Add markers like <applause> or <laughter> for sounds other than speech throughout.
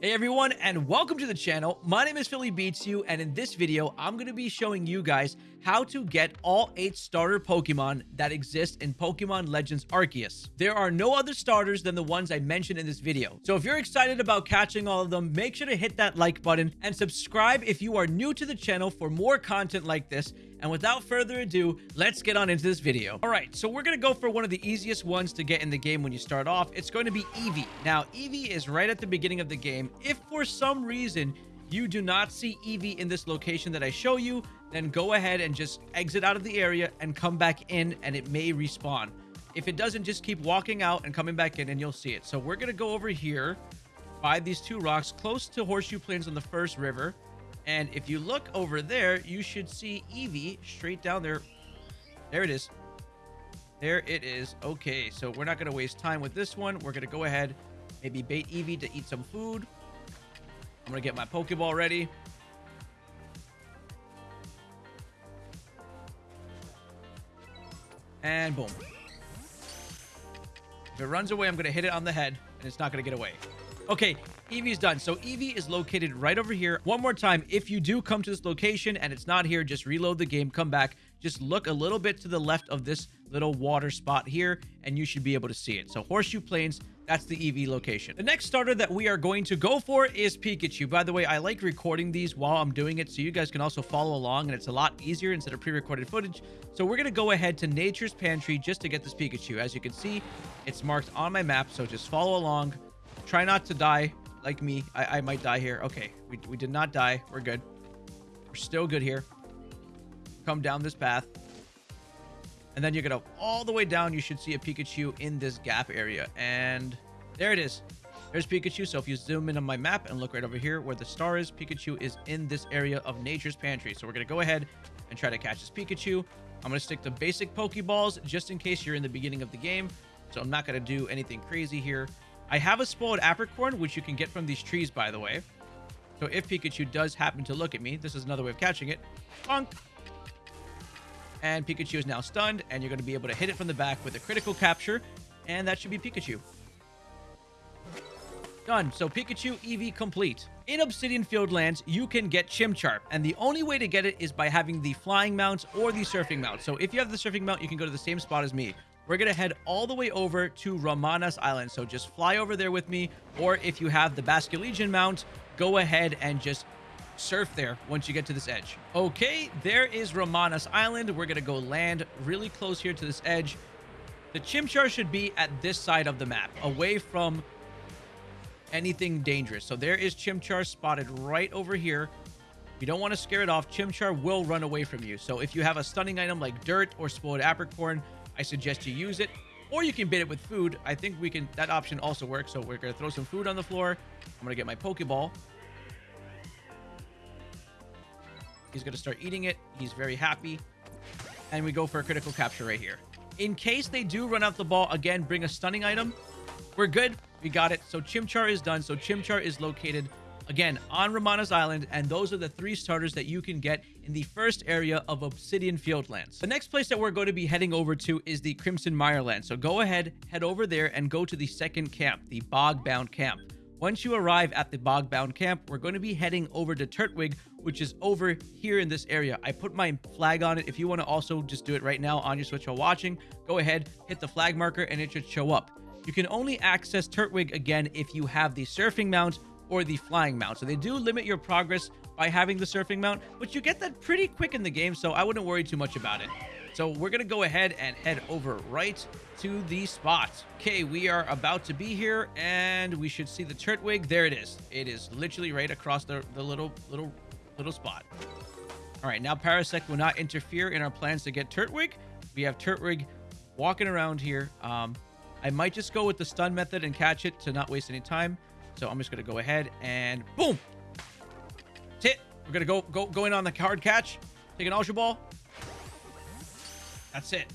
Hey everyone and welcome to the channel. My name is Philly Beats You and in this video I'm going to be showing you guys how to get all 8 starter Pokemon that exist in Pokemon Legends Arceus. There are no other starters than the ones I mentioned in this video. So if you're excited about catching all of them, make sure to hit that like button and subscribe if you are new to the channel for more content like this and without further ado, let's get on into this video. All right, so we're going to go for one of the easiest ones to get in the game when you start off. It's going to be Eevee. Now, Eevee is right at the beginning of the game. If for some reason you do not see Eevee in this location that I show you, then go ahead and just exit out of the area and come back in and it may respawn. If it doesn't, just keep walking out and coming back in and you'll see it. So we're going to go over here by these two rocks close to Horseshoe Plains on the first river. And if you look over there, you should see Eevee straight down there. There it is. There it is. Okay, so we're not going to waste time with this one. We're going to go ahead, maybe bait Eevee to eat some food. I'm going to get my Pokeball ready. And boom. If it runs away, I'm going to hit it on the head, and it's not going to get away. Okay, Eevee's done. So Eevee is located right over here. One more time, if you do come to this location and it's not here, just reload the game, come back. Just look a little bit to the left of this little water spot here, and you should be able to see it. So Horseshoe Plains, that's the Eevee location. The next starter that we are going to go for is Pikachu. By the way, I like recording these while I'm doing it so you guys can also follow along and it's a lot easier instead of pre-recorded footage. So we're going to go ahead to Nature's Pantry just to get this Pikachu. As you can see, it's marked on my map, so just follow along. Try not to die like me. I, I might die here. Okay, we, we did not die. We're good. We're still good here. Come down this path. And then you're going to all the way down. You should see a Pikachu in this gap area. And there it is. There's Pikachu. So if you zoom in on my map and look right over here where the star is, Pikachu is in this area of Nature's Pantry. So we're going to go ahead and try to catch this Pikachu. I'm going to stick to basic Pokeballs just in case you're in the beginning of the game. So I'm not going to do anything crazy here. I have a spoiled apricorn, which you can get from these trees, by the way. So if Pikachu does happen to look at me, this is another way of catching it. Bonk! And Pikachu is now stunned, and you're going to be able to hit it from the back with a critical capture, and that should be Pikachu. Done. So Pikachu Eevee complete. In Obsidian Fieldlands, you can get Chimchar, and the only way to get it is by having the flying mount or the surfing mount. So if you have the surfing mount, you can go to the same spot as me we're going to head all the way over to Ramanas Island. So just fly over there with me. Or if you have the Basculegion mount, go ahead and just surf there once you get to this edge. Okay, there is Ramanas Island. We're going to go land really close here to this edge. The Chimchar should be at this side of the map, away from anything dangerous. So there is Chimchar spotted right over here. You don't want to scare it off. Chimchar will run away from you. So if you have a stunning item like Dirt or Spoiled Apricorn, I suggest you use it. Or you can bait it with food. I think we can, that option also works. So we're going to throw some food on the floor. I'm going to get my Pokeball. He's going to start eating it. He's very happy. And we go for a critical capture right here. In case they do run out the ball, again, bring a stunning item. We're good. We got it. So Chimchar is done. So Chimchar is located Again, on Ramanas Island, and those are the three starters that you can get in the first area of Obsidian Fieldlands. The next place that we're going to be heading over to is the Crimson Mireland. So go ahead, head over there, and go to the second camp, the Bogbound Camp. Once you arrive at the Bogbound Camp, we're going to be heading over to Turtwig, which is over here in this area. I put my flag on it. If you want to also just do it right now on your Switch while watching, go ahead, hit the flag marker, and it should show up. You can only access Turtwig again if you have the surfing mount or the flying mount. So they do limit your progress by having the surfing mount, but you get that pretty quick in the game, so I wouldn't worry too much about it. So we're going to go ahead and head over right to the spot. Okay, we are about to be here, and we should see the Turtwig. There it is. It is literally right across the, the little, little, little spot. All right, now Parasect will not interfere in our plans to get Turtwig. We have Turtwig walking around here. Um, I might just go with the stun method and catch it to not waste any time. So I'm just going to go ahead and boom. That's it. We're going to go, go, go in on the hard catch. Take an Ultra Ball. That's it.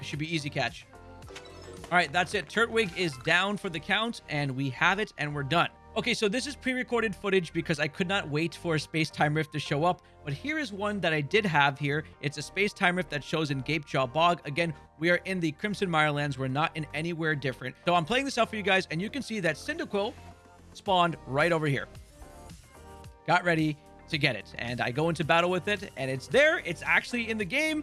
It should be easy catch. All right, that's it. Turtwig is down for the count, and we have it, and we're done. Okay, so this is pre-recorded footage because I could not wait for a space-time rift to show up, but here is one that I did have here. It's a space-time rift that shows in Gapejaw Bog. Again, we are in the Crimson Mirelands. We're not in anywhere different. So I'm playing this out for you guys, and you can see that Cyndaquil spawned right over here. Got ready to get it. And I go into battle with it, and it's there. It's actually in the game.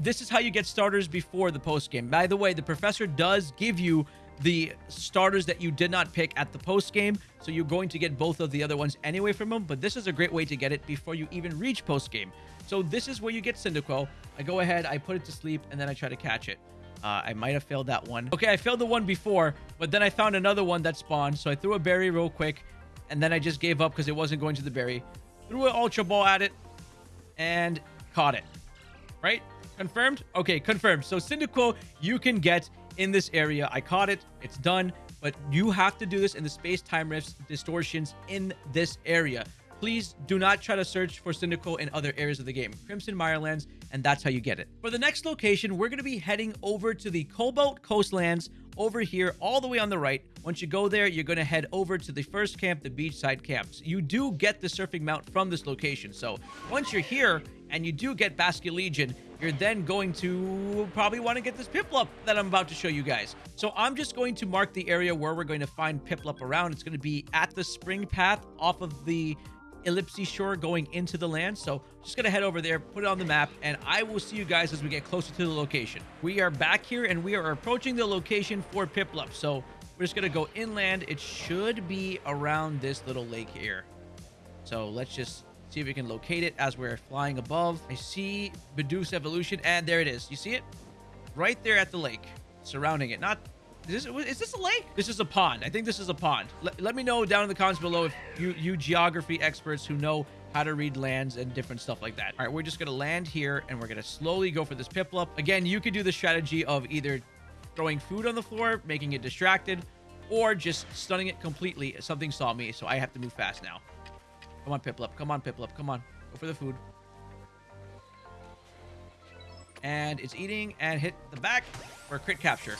This is how you get starters before the post game. By the way, the professor does give you the starters that you did not pick at the post game. So you're going to get both of the other ones anyway from them. But this is a great way to get it before you even reach post game. So this is where you get Cyndaquil. I go ahead, I put it to sleep, and then I try to catch it. Uh, I might have failed that one. Okay, I failed the one before, but then I found another one that spawned. So I threw a berry real quick, and then I just gave up because it wasn't going to the berry. Threw an Ultra Ball at it, and caught it. Right? Confirmed? Okay, confirmed. So Cyndaquil, you can get in this area. I caught it. It's done. But you have to do this in the space-time rifts distortions in this area. Please do not try to search for Cyndaquil in other areas of the game. Crimson Mirelands, and that's how you get it. For the next location, we're going to be heading over to the Cobalt Coastlands over here all the way on the right. Once you go there, you're going to head over to the first camp, the beachside camps. You do get the surfing mount from this location. So once you're here and you do get Basculegion, you're then going to probably want to get this Piplup that I'm about to show you guys. So I'm just going to mark the area where we're going to find Piplup around. It's going to be at the spring path off of the Islespy Shore going into the land. So just going to head over there, put it on the map, and I will see you guys as we get closer to the location. We are back here and we are approaching the location for Piplup. So we're just going to go inland. It should be around this little lake here. So let's just see if we can locate it as we're flying above. I see Bidoof Evolution, and there it is. You see it? Right there at the lake, surrounding it. Not is this, is this a lake? This is a pond. I think this is a pond. Let, let me know down in the comments below if you, you geography experts who know how to read lands and different stuff like that. All right, we're just going to land here and we're going to slowly go for this Piplup. Again, you could do the strategy of either throwing food on the floor, making it distracted, or just stunning it completely. Something saw me, so I have to move fast now. Come on, Piplup. Come on, Piplup. Come on. Go for the food. And it's eating and hit the back for a crit capture.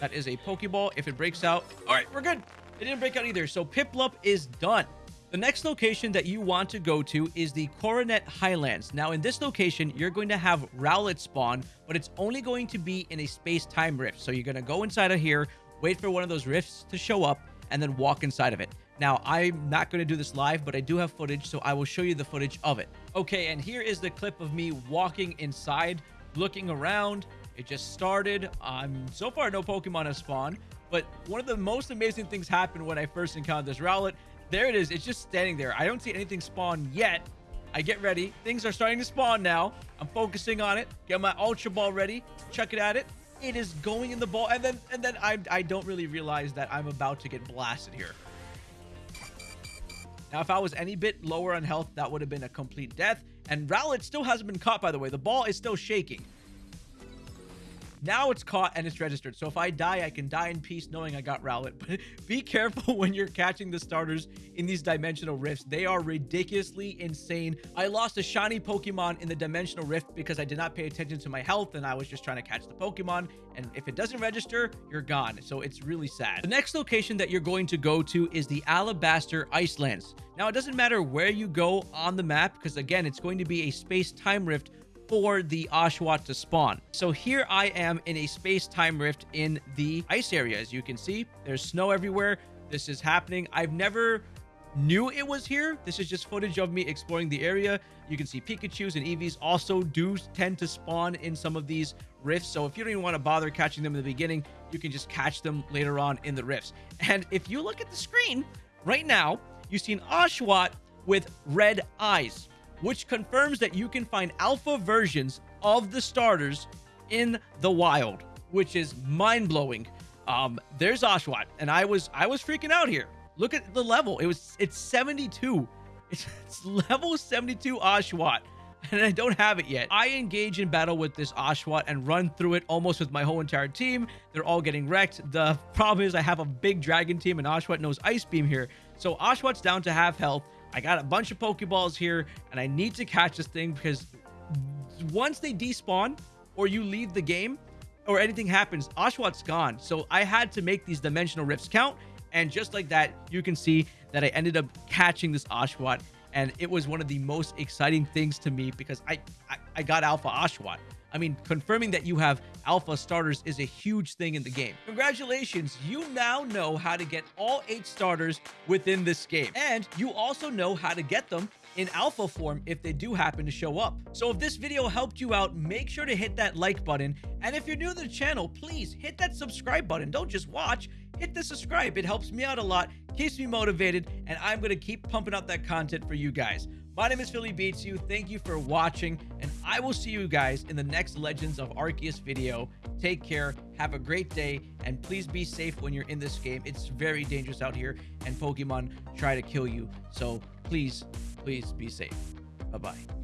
That is a Pokeball. If it breaks out... All right, we're good. It didn't break out either. So Piplup is done. The next location that you want to go to is the Coronet Highlands. Now, in this location, you're going to have Rowlet spawn, but it's only going to be in a space-time rift. So you're going to go inside of here, wait for one of those rifts to show up, and then walk inside of it. Now, I'm not going to do this live, but I do have footage, so I will show you the footage of it. Okay, and here is the clip of me walking inside, looking around, it just started. Um, so far, no Pokemon have spawned. But one of the most amazing things happened when I first encountered this Rowlet. There it is. It's just standing there. I don't see anything spawn yet. I get ready. Things are starting to spawn now. I'm focusing on it. Get my Ultra Ball ready. Chuck it at it. It is going in the ball. And then and then I, I don't really realize that I'm about to get blasted here. Now, if I was any bit lower on health, that would have been a complete death. And Rowlet still hasn't been caught, by the way. The ball is still shaking. Now it's caught and it's registered. So if I die, I can die in peace knowing I got Rowlet. <laughs> But be careful when you're catching the starters in these dimensional rifts. They are ridiculously insane. I lost a shiny Pokemon in the dimensional rift because I did not pay attention to my health and I was just trying to catch the Pokemon. And if it doesn't register, you're gone. So it's really sad. The next location that you're going to go to is the Alabaster Icelands. Now, it doesn't matter where you go on the map because, again, it's going to be a space-time rift for the Oshawott to spawn. So here I am in a space-time rift in the ice area. As you can see, there's snow everywhere. This is happening. I've never knew it was here. This is just footage of me exploring the area. You can see Pikachus and Eevees also do tend to spawn in some of these rifts. So if you don't even want to bother catching them in the beginning, you can just catch them later on in the rifts. And if you look at the screen right now, you see an Oshawott with red eyes which confirms that you can find alpha versions of the starters in the wild, which is mind-blowing. Um, there's Oshawott, and I was I was freaking out here. Look at the level. It was it's 72. <laughs> It's, it's level 72 Oshawott, and I don't have it yet. I engage in battle with this Oshawott and run through it almost with my whole entire team. They're all getting wrecked. The problem is I have a big dragon team, and Oshawott knows Ice Beam here. So Oshawott's down to half health. I got a bunch of Pokeballs here, and I need to catch this thing because once they despawn or you leave the game or anything happens, Oshawott's gone. So I had to make these dimensional rifts count. And just like that, you can see that I ended up catching this Oshawott. And it was one of the most exciting things to me because I, I, I got Alpha Oshawott. I mean, confirming that you have alpha starters is a huge thing in the game. Congratulations, you now know how to get all eight starters within this game. And you also know how to get them in alpha form if they do happen to show up. So if this video helped you out, make sure to hit that like button. And if you're new to the channel, please hit that subscribe button. Don't just watch, hit the subscribe. It helps me out a lot, keeps me motivated, and I'm going to keep pumping out that content for you guys. My name is Philly Beats You. Thank you for watching, and I will see you guys in the next Legends of Arceus video. Take care, have a great day, and please be safe when you're in this game. It's very dangerous out here, and Pokemon try to kill you. So please, please be safe. Bye-bye.